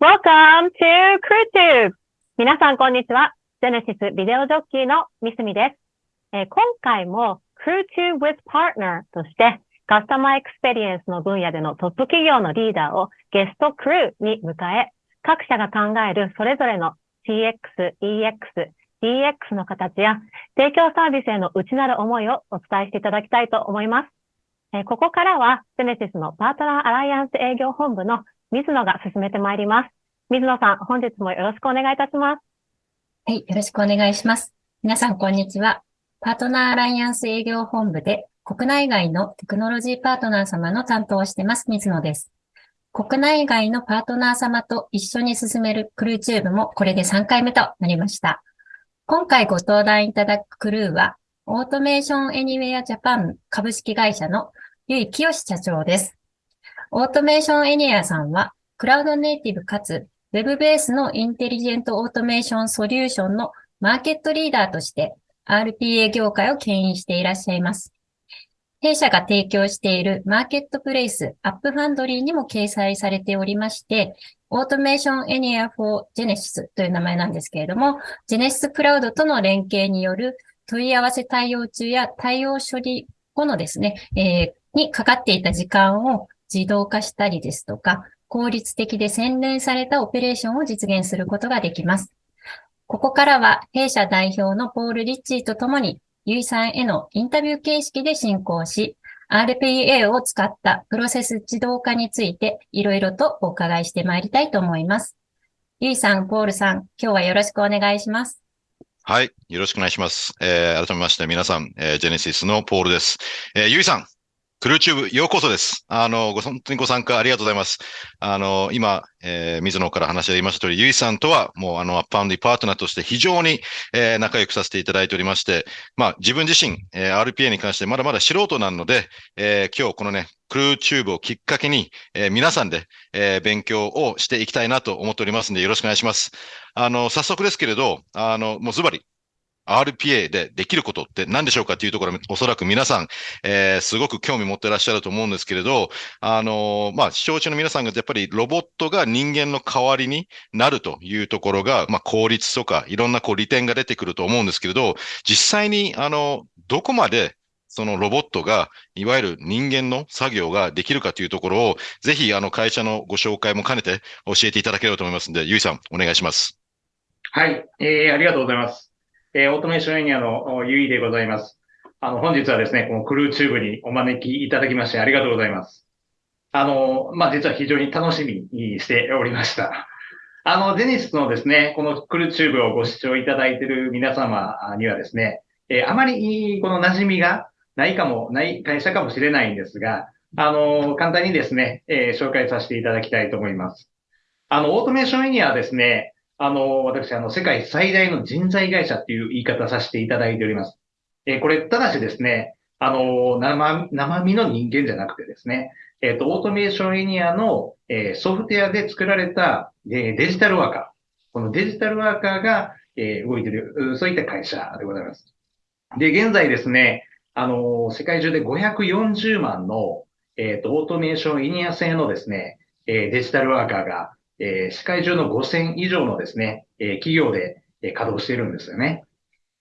Welcome to CrewTube! 皆さん、こんにちは。Genesis ビデオジョッキーのミスミです。えー今回も CrewTube with Partner としてカスタマーエクスペリエンスの分野でのトップ企業のリーダーをゲストクルーに迎え、各社が考えるそれぞれの CX、EX、DX の形や提供サービスへの内なる思いをお伝えしていただきたいと思います。えーここからは、ジェネシスのパートナーアライアンス営業本部の水野が進めてまいります。水野さん、本日もよろしくお願いいたします。はい、よろしくお願いします。皆さん、こんにちは。パートナーアライアンス営業本部で、国内外のテクノロジーパートナー様の担当をしてます、水野です。国内外のパートナー様と一緒に進めるクルーチューブもこれで3回目となりました。今回ご登壇いただくクルーは、オートメーションエニウェアジャパン株式会社のゆいきよし社長です。オートメーションエニウェアさんは、クラウドネイティブかつ Web ベースのインテリジェントオートメーションソリューションのマーケットリーダーとして RPA 業界を牽引していらっしゃいます。弊社が提供しているマーケットプレイス AppFoundry にも掲載されておりまして、オートメーションエニウェア for Genesys という名前なんですけれども、Genesis クラウドとの連携による問い合わせ対応中や対応処理後のですね、えーにかかっていた時間を自動化したりですとか、効率的で洗練されたオペレーションを実現することができます。ここからは弊社代表のポール・リッチーとともに、ゆいさんへのインタビュー形式で進行し、RPA を使ったプロセス自動化についていろいろとお伺いしてまいりたいと思います。ゆいさん、ポールさん、今日はよろしくお願いします。はい。よろしくお願いします。えー改めまして皆さん、えージェネシスのポールです。えーゆいさん、クルーチューブようこそです。あの、ご、本当にご参加ありがとうございます。あの、今、えー水野から話がありました通り、ゆいさんとはもうあの、アッパンディパートナーとして非常に、えー仲良くさせていただいておりまして、まあ、自分自身、えー RPA に関してまだまだ素人なので、えー今日このね、クルーチューブをきっかけに、えー皆さんで、えー勉強をしていきたいなと思っておりますので、よろしくお願いします。あの、早速ですけれど、あの、もうズバリ、RPA でできることって何でしょうかっていうところ、おそらく皆さん、えーすごく興味持ってらっしゃると思うんですけれど、あのーまあ、視聴中の皆さんがやっぱりロボットが人間の代わりになるというところが、まあ、効率とかいろんなこう利点が出てくると思うんですけれど、実際に、あの、どこまでそのロボットが、いわゆる人間の作業ができるかというところを、ぜひ、あの、会社のご紹介も兼ねて教えていただければと思いますので、ゆいさん、お願いします。はい、えー、ありがとうございます。えー、オートメーションエニウェアのゆいでございます。あの、本日はですね、このクルーチューブにお招きいただきましてありがとうございます。あの、まあ、実は非常に楽しみにしておりました。あの、ジェネシスのですね、このクルーチューブをご視聴いただいている皆様にはですね、えーあまりこの馴染みがないかも、ない会社かもしれないんですが、あの、簡単にですね、えー紹介させていただきたいと思います。あの、オートメーションエニアはですね、あの、私、あの、世界最大の人材会社っていう言い方させていただいております。えーこれ、ただしですね、あの、生、生身の人間じゃなくてですね、えっ、と、オートメーションエニアの、えーソフトウェアで作られた、えデジタルワーカー。このデジタルワーカーが、え動いてる、そういった会社でございます。で、現在ですね、あの、世界中で540万の、えっ、と、オートメーションエニウェア製のですね、えデジタルワーカーが、えー世界中の5000以上のですね、えー企業で、えー稼働しているんですよね。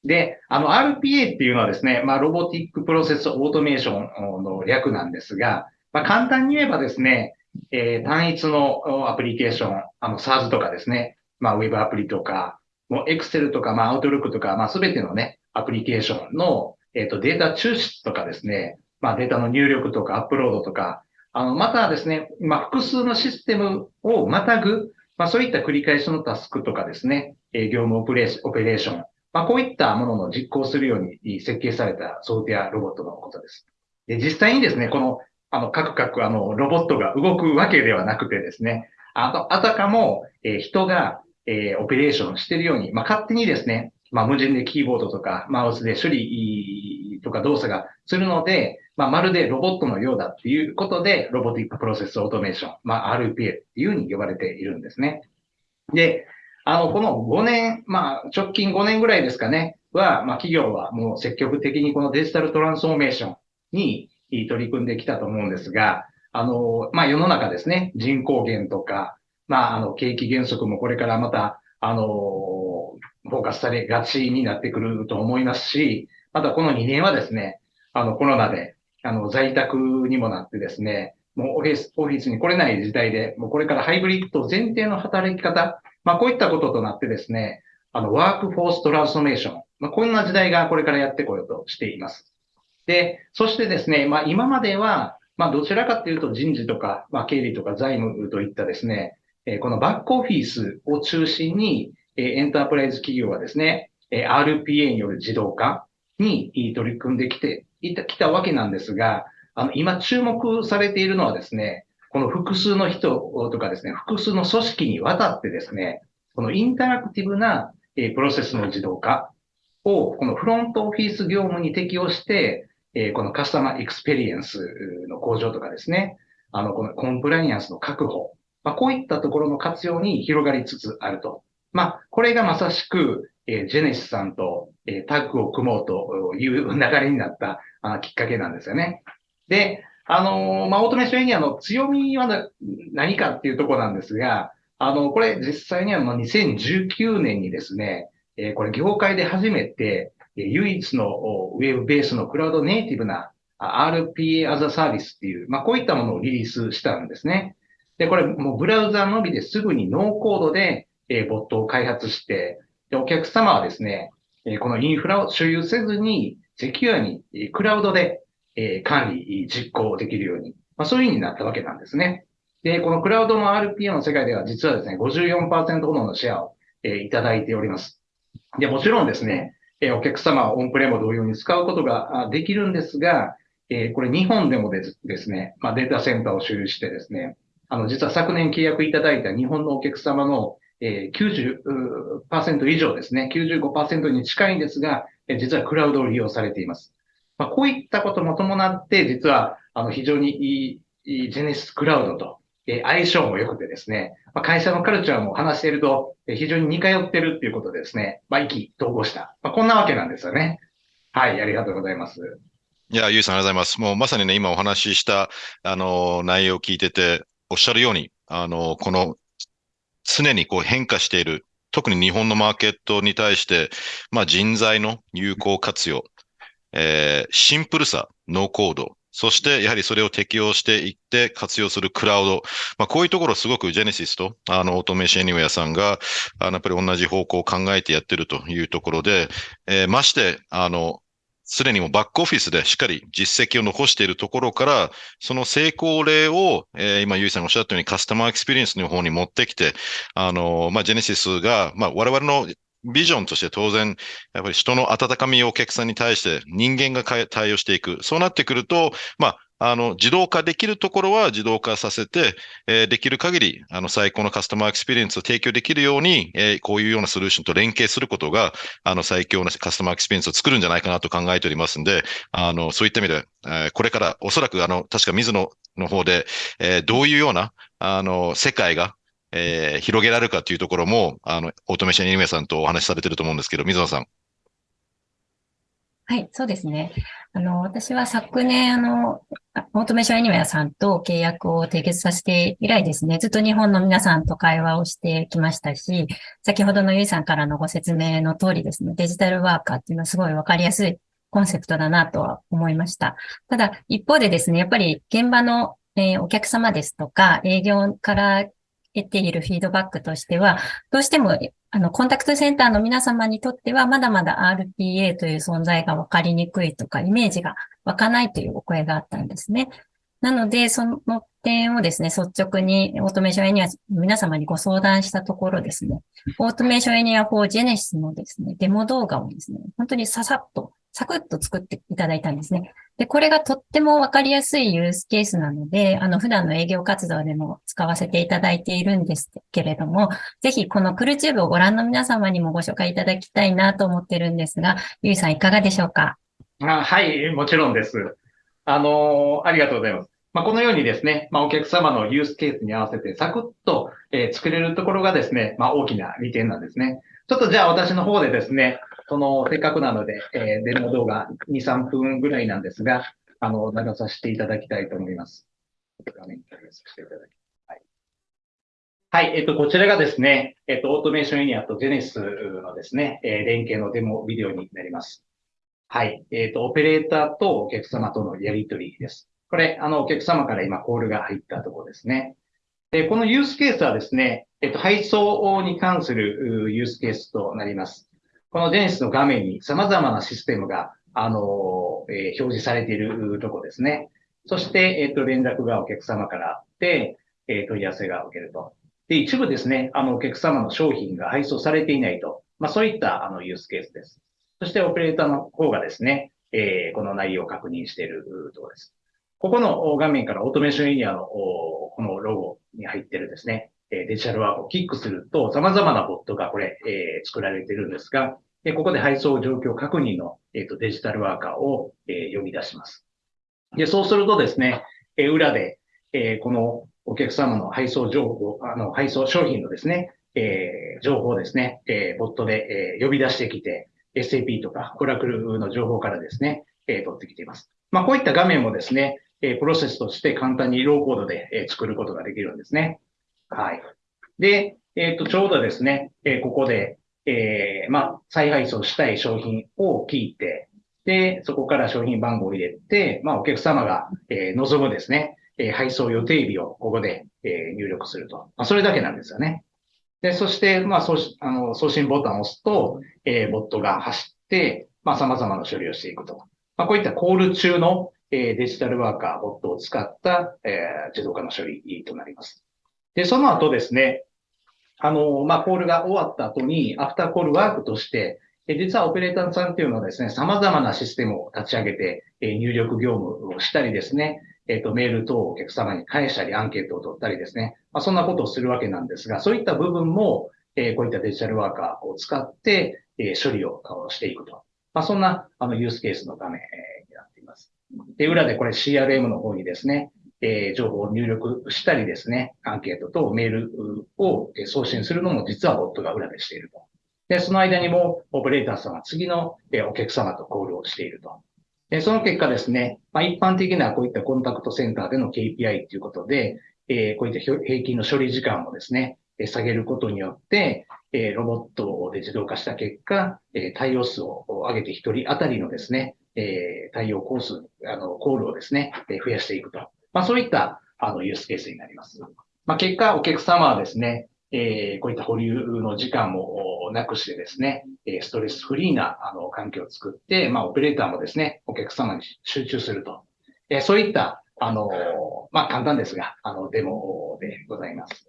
で、あの、RPA っていうのはですね、まあ、ロボティックプロセスオートメーションの略なんですが、まあ、簡単に言えばですね、えー単一のアプリケーション、あの、 SaaS とかですね、まあ、ウェブアプリとか、もう Excel とか、まあ、Outlook とか、まあ、すべてのね、アプリケーションの、えっ、と、データ抽出とかですね、まあ、データの入力とかアップロードとか、あの、またですね、まあ、複数のシステムをまたぐ、まあ、そういった繰り返しのタスクとかですね、え業務オペレーション、まあ、こういったものの実行するように設計されたソフトウェアロボットのことです。で、実際にですね、この、あの、カクカク、あの、ロボットが動くわけではなくてですね、あと、あたかも、え人が、えオペレーションしてるように、まあ、勝手にですね、まあ、無人でキーボードとかマウスで処理とか動作がするので、まあ、まるでロボットのようだっていうことで、ロボティックプロセスオートメーション、まあ、RPA っていうふうに呼ばれているんですね。で、あの、この5年、まあ、直近5年ぐらいですかね、は、まあ、企業はもう積極的にこのデジタルトランスフォーメーションに取り組んできたと思うんですが、あの、まあ、世の中ですね、人口減とか、まあ、あの、景気減速もこれからまた、あの、フォーカスされがちになってくると思いますし、またこの2年はですね、あの、コロナで、あの、在宅にもなってですね、もうオフィス、オフィスに来れない時代で、もうこれからハイブリッド前提の働き方、まあこういったこととなってですね、あの、ワークフォーストランスフォーメーション、まあこんな時代がこれからやってこようとしています。で、そしてですね、まあ今までは、まあどちらかというと人事とか、まあ経理とか財務といったですね、えこのバックオフィスを中心に、エンタープライズ企業はですね、RPA による自動化に取り組んできて、いた、きたわけなんですが、あの、今注目されているのはですね、この複数の人とかですね、複数の組織にわたってですね、このインタラクティブなプロセスの自動化を、このフロントオフィス業務に適用して、このカスタマーエクスペリエンスの向上とかですね、あの、このコンプライアンスの確保、まあ、こういったところの活用に広がりつつあると。まあ、これがまさしく、えー、ジェネシスさんと、えー、タッグを組もうという流れになったあきっかけなんですよね。で、あのー、まあ、オートメーションエニアの強みは何かっていうとこなんですが、あの、これ実際にはもう2019年にですね、えー、これ業界で初めて、えー、唯一のウェブベースのクラウドネイティブな RPA as a Service っていう、まあ、こういったものをリリースしたんですね。で、これもうブラウザのみですぐにノーコードで、えー、ボットを開発して、で、お客様はですね、えー、このインフラを所有せずに、セキュアに、えー、クラウドで、えー、管理、実行できるように、まあ、そういう風になったわけなんですね。で、このクラウドの RPA の世界では実はですね、54%ほどのシェアを、えー、いただいております。で、もちろんですね、えー、お客様はオンプレも同様に使うことができるんですが、えー、これ日本でもですね、まあ、データセンターを所有してですね、あの、実は昨年契約いただいた日本のお客様の、えー、90%以上ですね、95%に近いんですが、実はクラウドを利用されています。まあ、こういったことも伴って、実は、あの、非常にいい、ジェネシスクラウドと、えー、相性も良くてですね、まあ、会社のカルチャーも話していると、えー、非常に似通ってるっていうことでですね、まあ、意気統合した。まあ、こんなわけなんですよね。はい、ありがとうございます。いや、ゆいさんありがとうございます。もうまさにね、今お話しした、あの、内容を聞いてて、おっしゃるように、あの、この、常にこう変化している、特に日本のマーケットに対して、まあ人材の有効活用、えー、シンプルさ、ノーコード、そしてやはりそれを適用していって活用するクラウド。まあこういうところすごくジェネシスとあのオートメーションエニウェアさんがあのやっぱり同じ方向を考えてやってるというところで、えー、ましてあのすでにもバックオフィスでしっかり実績を残しているところから、その成功例を、えー、今、ゆいさんがおっしゃったようにカスタマーエクスペリエンスの方に持ってきて、あの、まあ、ジェネシスが、まあ、我々のビジョンとして当然、やっぱり人の温かみをお客さんに対して人間が対応していく。そうなってくると、まあ、あの、自動化できるところは自動化させて、えー、できる限り、あの、最高のカスタマーエクスペリエンスを提供できるように、えー、こういうようなソリューションと連携することが、あの、最強のカスタマーエクスペリエンスを作るんじゃないかなと考えておりますんで、あの、そういった意味で、えー、これからおそらく、あの、確か水野の方で、えー、どういうような、あの、世界が、えー、広げられるかというところも、あの、オートメーションエニウェアさんとお話しされてると思うんですけど、水野さん。はい、そうですね。あの、私は昨年、あの、オートメーションエニメアさんと契約を締結させて以来ですね、ずっと日本の皆さんと会話をしてきましたし、先ほどのゆいさんからのご説明の通りですね、デジタルワーカーっていうのはすごいわかりやすいコンセプトだなとは思いました。ただ、一方でですね、やっぱり現場の、え、お客様ですとか、営業から得ているフィードバックとしては、どうしてもあの、コンタクトセンターの皆様にとっては、まだまだ RPA という存在が分かりにくいとか、イメージが湧かないというお声があったんですね。なので、その点をですね、率直に Automation Anywhere 皆様にご相談したところですね、 Automation Anywhere for Genesys のですね、デモ動画をですね、本当にささっとサクッと作っていただいたんですね。で、これがとってもわかりやすいユースケースなので、あの、普段の営業活動でも使わせていただいているんですけれども、ぜひこのクルチューブをご覧の皆様にもご紹介いただきたいなと思ってるんですが、ゆいさんいかがでしょうか？あはい、もちろんです。あのー、ありがとうございます。まあ、このようにですね、まあ、お客様のユースケースに合わせてサクッと、えー、作れるところがですね、まあ、大きな利点なんですね。ちょっとじゃあ私の方でですね、その、せっかくなので、えー、デモ動画2、3分ぐらいなんですが、あの、流させていただきたいと思います。画面共有させていただきはい、えっと、こちらがですね、えっと、オートメーションエニアとジェネスのですね、えー、連携のデモビデオになります。はい、えっと、オペレーターとお客様とのやりとりです。これ、あの、お客様から今コールが入ったところですね。で、このユースケースはですね、えっと、配送に関するユースケースとなります。このジェネスの画面に様々なシステムが、あの、えー、表示されているとこですね。そして、えっと、連絡がお客様からあって、えー、問い合わせが受けると。で、一部ですね、あの、お客様の商品が配送されていないと。まあ、そういった、あの、ユースケースです。そして、オペレーターの方がですね、えー、この内容を確認しているところです。ここの画面からオートメーションエリアの、このロゴに入ってるですね、デジタルワークをキックすると、様々なボットがこれ、えー、作られているんですが、ここで配送状況確認の、えーと、デジタルワーカーを、えー、呼び出します。で、そうするとですね、え、裏で、え、このお客様の配送情報、あの、配送商品のですね、え、情報をですね、えー、ボットで、え、呼び出してきて、SAP とか、オラクルの情報からですね、え、取ってきています。まあ、こういった画面もですね、え、プロセスとして簡単にローコードで、え、作ることができるんですね。はい。で、えっ、ー、と、ちょうどですね、え、ここで、えー、まあ、再配送したい商品を聞いて、で、そこから商品番号を入れて、まあ、お客様が、えー、望むですね、えー、配送予定日をここで、え、入力すると。まあ、それだけなんですよね。で、そして、まあ、送あの送信ボタンを押すと、えー、ボットが走って、まあ、様々な処理をしていくと。まあ、こういったコール中の、え、デジタルワーカー、ボットを使った、え、自動化の処理となります。で、その後ですね、あの、まあ、コールが終わった後に、アフターコールワークとして、実はオペレーターさんっていうのはですね、様々なシステムを立ち上げて、入力業務をしたりですね、えっ、と、メール等をお客様に返したり、アンケートを取ったりですね。まあ、そんなことをするわけなんですが、そういった部分も、え、こういったデジタルワーカーを使って、え、処理をしていくと。まあ、そんな、あの、ユースケースの画面、になっています。で、裏でこれ CRM の方にですね、えー、情報を入力したりですね、アンケートとメールを送信するのも実はボットが裏でしていると。で、その間にもオペレーターさんは次のお客様とコールをしていると。で、その結果ですね、まあ、一般的なこういったコンタクトセンターでの KPI ということで、えー、こういった平均の処理時間をですね、下げることによって、えー、ロボットで自動化した結果、えー、対応数を上げて一人当たりのですね、えー、対応コース、あの、コールをですね、え増やしていくと。まあ、そういった、あの、ユースケースになります。まあ、結果、お客様はですね、えー、こういった保留の時間もなくしてですね、ストレスフリーなあの環境を作って、まあ、オペレーターもですね、お客様に集中すると。えー、そういった、あの、まあ、簡単ですが、あの、デモでございます。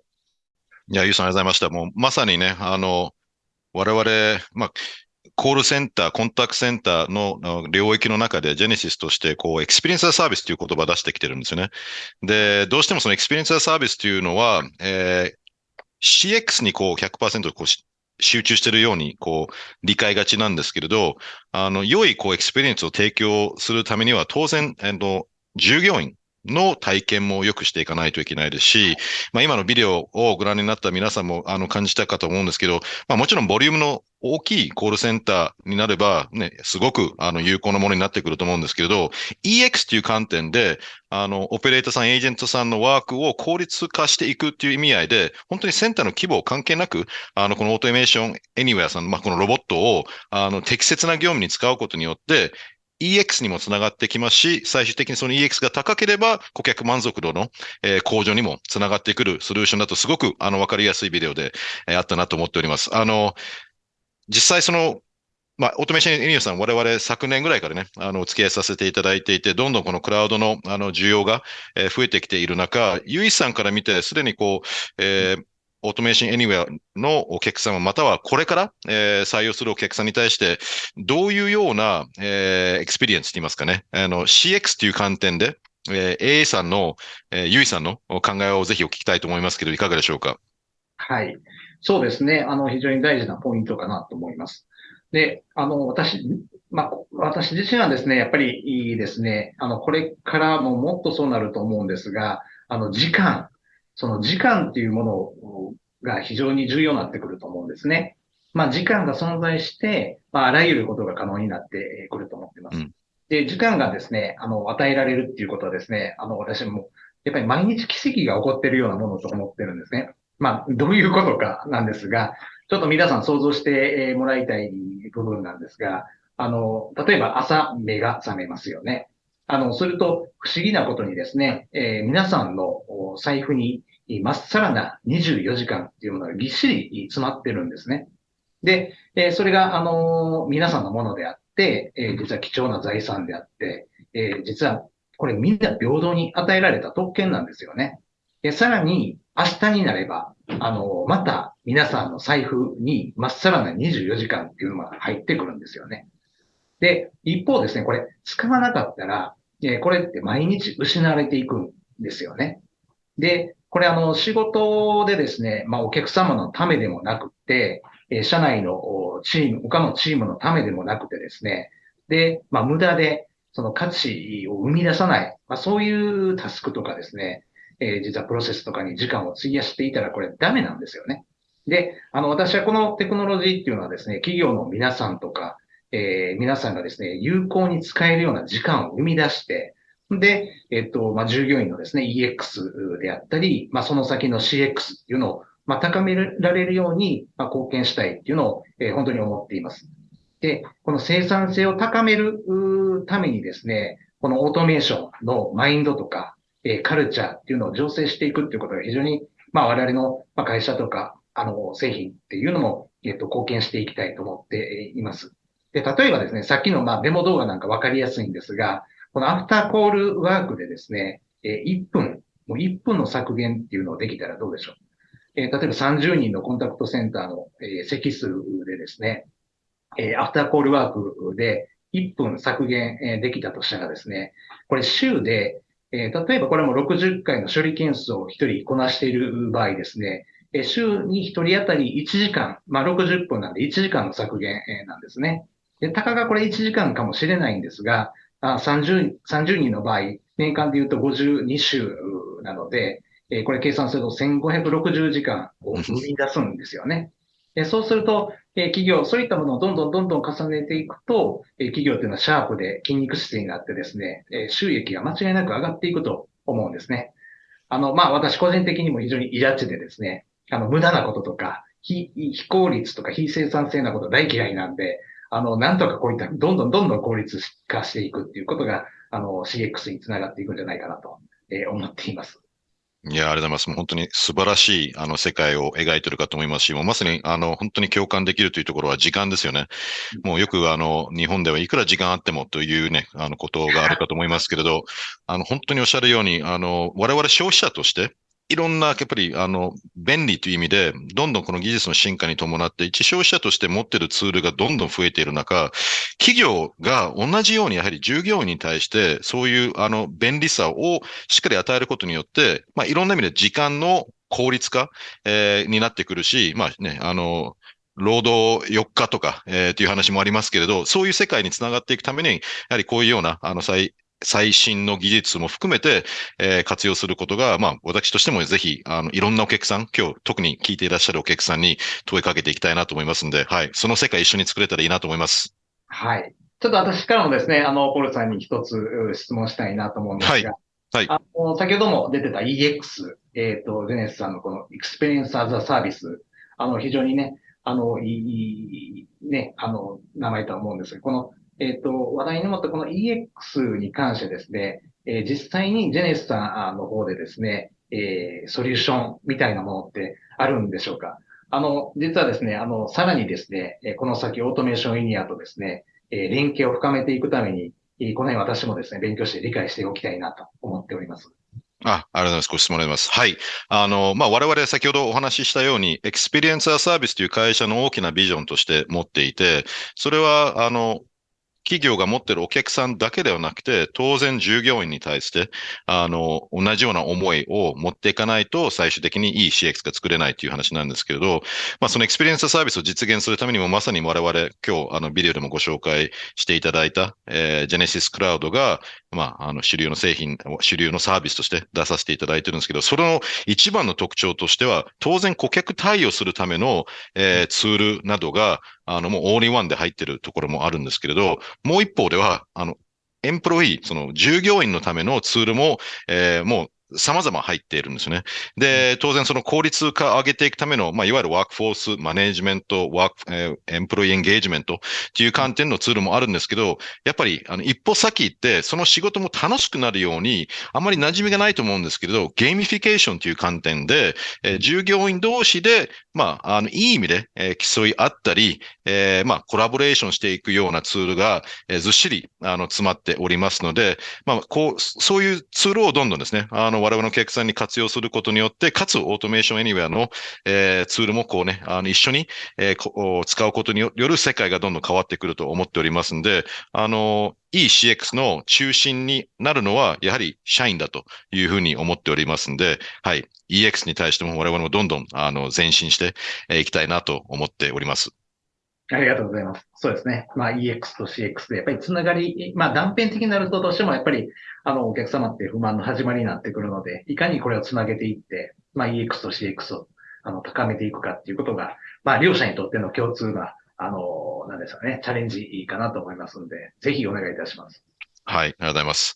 いや、ゆうさんありがとうございました。もう、まさにね、あの、我々、まあ、コールセンター、コンタクトセンターの領域の中で、 Genesys として、こう、 Experience as a Service という言葉を出してきてるんですよね。で、どうしてもその Experience as a Service というのは、えー、CX にこう100%こう集中してるように、こう、理解がちなんですけれど、あの、良い、こう、エクスペリエンスを提供するためには、当然、えっと、従業員の体験も良くしていかないといけないですし、まあ、今のビデオをご覧になった皆さんも、あの、感じたかと思うんですけど、まあ、もちろん、ボリュームの大きいコールセンターになれば、ね、すごく、あの、有効なものになってくると思うんですけれど、EX という観点で、あの、オペレーターさん、エージェントさんのワークを効率化していくっていう意味合いで、本当にセンターの規模関係なく、あの、この Automation Anywhere さん、まあ、このロボットを、あの、適切な業務に使うことによって、EX にもつながってきますし、最終的にその EX が高ければ、顧客満足度の、向上にもつながってくるソリューションだと、すごく、あの、わかりやすいビデオで、あったなと思っております。あの、実際その、まあ、 Automation Anywhere さん、我々昨年ぐらいからね、あの、お付き合いさせていただいていて、どんどんこのクラウドの、あの、需要が、えー、増えてきている中、ユイさんから見て、すでにこう、えー、 Automation Anywhere のお客様、またはこれから、えー、採用するお客さんに対して、どういうような、えー、エクスペリエンスと言いますかね、あの、CX という観点で、えー、A さんの、えー、ユイさんの考えをぜひお聞きたいと思いますけど、いかがでしょうか？はい。そうですね。あの、非常に大事なポイントかなと思います。で、あの、私、まあ、私自身はですね、やっぱりいいですね、あの、これからももっとそうなると思うんですが、あの、時間、その時間っていうものが非常に重要になってくると思うんですね。まあ、時間が存在して、まあ、あらゆることが可能になってくると思っています。うん、で、時間がですね、あの、与えられるっていうことはですね、あの、私も、やっぱり毎日奇跡が起こっているようなものと思ってるんですね。まあ、どういうことかなんですが、ちょっと皆さん想像してもらいたい部分なんですが、あの、例えば朝目が覚めますよね。あの、すると不思議なことにですね、えー、皆さんの財布にまっさらな24時間っていうものがぎっしり詰まってるんですね。で、え、それが、あの、皆さんのものであって、え、実は貴重な財産であって、え実はこれみんな平等に与えられた特権なんですよね。で、さらに明日になれば、あのまた皆さんの財布にまっさらな24時間っていうのが入ってくるんですよね。で、一方ですね、これ使わなかったら、えこれって毎日失われていくんですよね。で、これあの、仕事でですね、まあお客様のためでもなくて、え社内のチーム、他のチームのためでもなくてですね、で、まあ無駄でその価値を生み出さない、まあそういうタスクとかですね、えー、実はプロセスとかに時間を費やしていたらこれダメなんですよね。で、あの、私はこのテクノロジーっていうのはですね、企業の皆さんとか、えー、皆さんがですね、有効に使えるような時間を生み出して、で、えっと、まあ、従業員のですね、EX であったり、まあ、その先の CX っていうのを、まあ、高められるように、まあ、貢献したいっていうのを、えー、本当に思っています。で、この生産性を高めるためにですね、このオートメーションのマインドとか、えー、カルチャーっていうのを醸成していくっていうことが非常に、まあ、我々の会社とか、あの、製品っていうのも、えっと、貢献していきたいと思っています。で、例えばですね、さっきの、まあ、デモ動画なんかわかりやすいんですが、このアフターコールワークでですね、え1分、もう1分の削減っていうのをできたらどうでしょう？え例えば30人のコンタクトセンターの、え席数でですね、えアフターコールワークで1分削減、えできたとしたらですね、これ週で、え例えばこれも60回の処理件数を1人こなしている場合ですね、え週に1人当たり1時間、まあ60分なんで1時間の削減、えなんですね。で、たかがこれ1時間かもしれないんですが、あ30、30人の場合、年間で言うと52週なので、えー、これ計算すると1560時間を生み出すんですよね。でそうすると、えー、企業、そういったものをどんどんどんどん重ねていくと、えー、企業っていうのはシャープで筋肉質になってですね、えー、収益が間違いなく上がっていくと思うんですね。あの、まあ、私個人的にも非常にイラチでですね、あの、無駄なこととか、非、非効率とか非生産性なこと大嫌いなんで、あの、なんとかこういった、どんどんどんどん効率化していくっていうことが、あの、CX につながっていくんじゃないかなと、えー、思っています。いや、ありがとうございます。もう本当に素晴らしい、あの、世界を描いてるかと思いますし、もうまさに、あの、本当に共感できるというところは時間ですよね。もうよく、あの、日本ではいくら時間あってもというね、あの、ことがあるかと思いますけれど、あの、本当におっしゃるように、あの、我々消費者として、いろんな、やっぱり、あの、便利という意味で、どんどんこの技術の進化に伴って、一消費者として持っているツールがどんどん増えている中、企業が同じようにやはり従業員に対して、そういう、あの、便利さをしっかり与えることによって、まあ、いろんな意味で時間の効率化、えー、になってくるし、まあね、あの、労働4日とか、えー、という話もありますけれど、そういう世界につながっていくために、やはりこういうような、あの、最、最新の技術も含めて、えー、活用することが、まあ、私としてもぜひ、あの、いろんなお客さん、今日特に聞いていらっしゃるお客さんに問いかけていきたいなと思いますんで、はい。その世界一緒に作れたらいいなと思います。はい。ちょっと私からもですね、あの、ポールさんに一つ質問したいなと思うんですが、はい。はい。あの、先ほども出てた EX、えっ、ー、と、 Genesys さんのこの Experience as a Service、あの、非常にね、あの、いい、ね、あの、名前とは思うんですが、このえっ、ー、と、話題にもったこの EX に関してですね、えー、実際に Genesys さんの方でですね、えー、ソリューションみたいなものってあるんでしょうかあの、実はですね、あの、さらにですね、この先 Automation Anywhere とですね、え連携を深めていくために、この辺私もですね、勉強して理解しておきたいなと思っております。あ、ありがとうございます。ご質問あります。はい。あの、まあ、我々先ほどお話ししたように、 Experience as a Service という会社の大きなビジョンとして持っていて、それは、あの、企業が持ってるお客さんだけではなくて、当然従業員に対して、あの、同じような思いを持っていかないと、最終的にいい CX が作れないという話なんですけれど、まあ、その Experience as a Service を実現するためにも、まさに我々、今日、あの、ビデオでもご紹介していただいた、えー、 Genesys Cloud が、まあ、あの、主流の製品、主流のサービスとして出させていただいてるんですけど、それの一番の特徴としては、当然顧客対応するための、えー、ツールなどが、あの、もう all in one で入ってるところもあるんですけれど、もう一方では、あの、 employee、その従業員のためのツールも、えー、もう様々入っているんですね。で、当然その効率化を上げていくための、まあ、いわゆる workforce management、ワーク、えー、 employee engagement っていう観点のツールもあるんですけど、やっぱり、あの、一歩先行って、その仕事も楽しくなるように、あまり馴染みがないと思うんですけれど、ゲーミフィケーションという観点で、えー、従業員同士で、まあ、あの、いい意味で、えー、競い合ったり、えー、まあ、コラボレーションしていくようなツールが、えー、ずっしり、あの、詰まっておりますので、まあ、こう、そういうツールをどんどんですね、あの、我々の客さんに活用することによって、かつ、オートメーションエニウェアの、えー、ツールもこうね、あの、一緒に、えー、使うことによる世界がどんどん変わってくると思っておりますんで、あの、いい CX の中心になるのは、やはり社員だというふうに思っておりますんで、はい。EX に対しても我々もどんどん、あの、前進していきたいなと思っております。ありがとうございます。そうですね。まあ EX と CX でやっぱりつながり、まあ断片的になるとどうしてもやっぱりあのお客様って不満の始まりになってくるので、いかにこれをつなげていって、まあ EX と CX をあの高めていくかっていうことが、まあ両者にとっての共通な、あの、なんですかね、チャレンジいいかなと思いますので、ぜひお願いいたします。はい、ありがとうございます。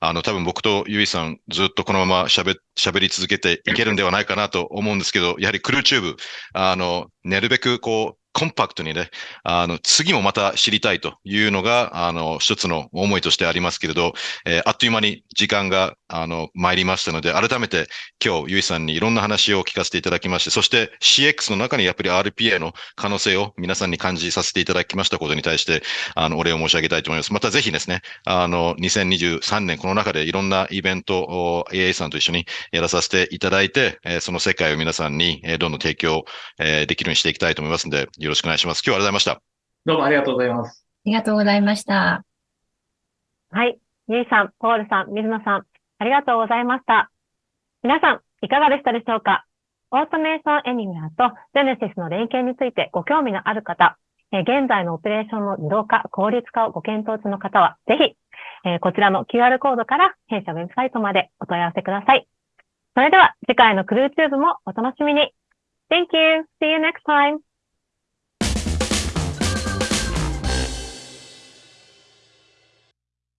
あの、多分僕とゆいさん、ずっとこのまま喋、喋り続けていけるんではないかなと思うんですけど、やはりクルーチューブ、あの、なるべくこう、コンパクトにね、あの、次もまた知りたいというのが、あの、一つの思いとしてありますけれど、えー、あっという間に時間が、あの、参りましたので、改めて今日、ゆいさんにいろんな話を聞かせていただきまして、そして CX の中にやっぱり RPA の可能性を皆さんに感じさせていただきましたことに対して、あの、お礼を申し上げたいと思います。またぜひですね、あの、2023年この中でいろんなイベントを AA さんと一緒にやらさせていただいて、えー、その世界を皆さんに、えー、どんどん提供、えー、できるようにしていきたいと思いますので、よろしくお願いします。今日はありがとうございました。どうもありがとうございます。ありがとうございました。はい。ゆいさん、ポールさん、水野さん、ありがとうございました。皆さん、いかがでしたでしょうか？オートメーションエニメアとジェネシスの連携についてご興味のある方、え現在のオペレーションの自動化、効率化をご検討中の方は、ぜひ、えこちらの QR コードから弊社ウェブサイトまでお問い合わせください。それでは次回のクルーチューブもお楽しみに。Thank you. See you next time.